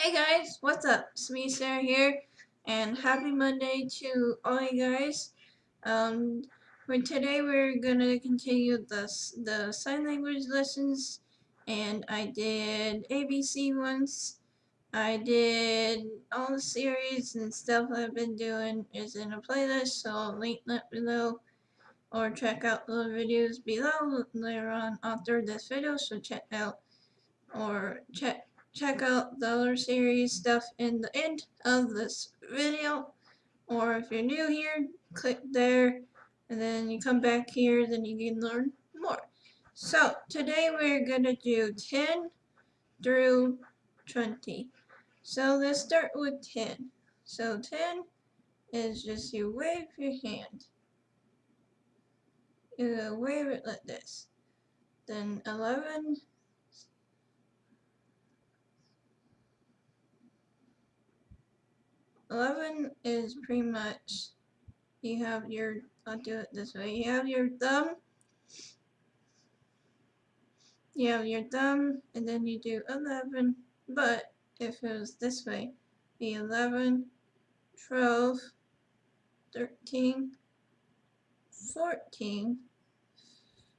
Hey guys, what's up? It's me, Sarah here, and happy Monday to all you guys. Um, for today we're gonna continue the the sign language lessons, and I did ABC once. I did all the series and stuff I've been doing is in a playlist, so I'll link that below, or check out the videos below later on after this video. So check out or check check out the other series stuff in the end of this video. Or if you're new here click there and then you come back here then you can learn more. So today we're gonna do 10 through 20 so let's start with 10 so 10 is just you wave your hand. You wave it like this. Then 11 11 is pretty much, you have your, I'll do it this way, you have your thumb, you have your thumb, and then you do 11, but if it was this way, be 11, 12, 13, 14,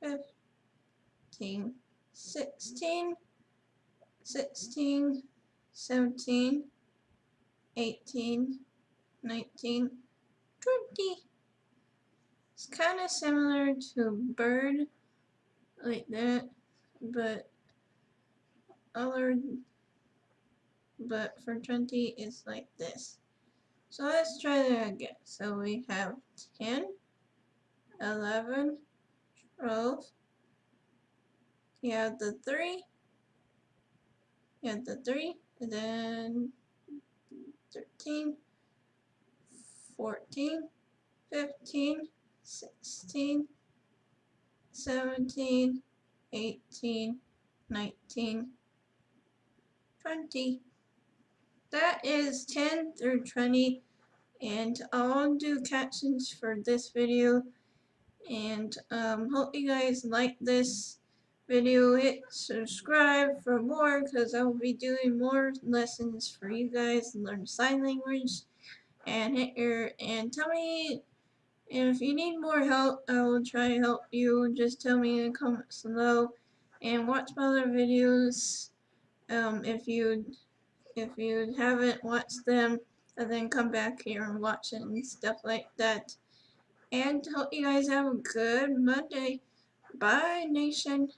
15, 16, 16, 17, 18, 19, 20. It's kind of similar to bird, like that, but other, but for 20 it's like this. So let's try that again. So we have 10, 11, 12, you have the 3, you have the 3, and then 13, 14, 15, 16, 17, 18, 19, 20. That is 10 through 20 and I'll do captions for this video and um, hope you guys like this video, hit subscribe for more because I will be doing more lessons for you guys to learn sign language and hit your and tell me if you need more help I will try to help you. Just tell me in the comments below and watch my other videos. Um, if you if you haven't watched them and then come back here and watch it and stuff like that. And hope you guys have a good Monday. Bye nation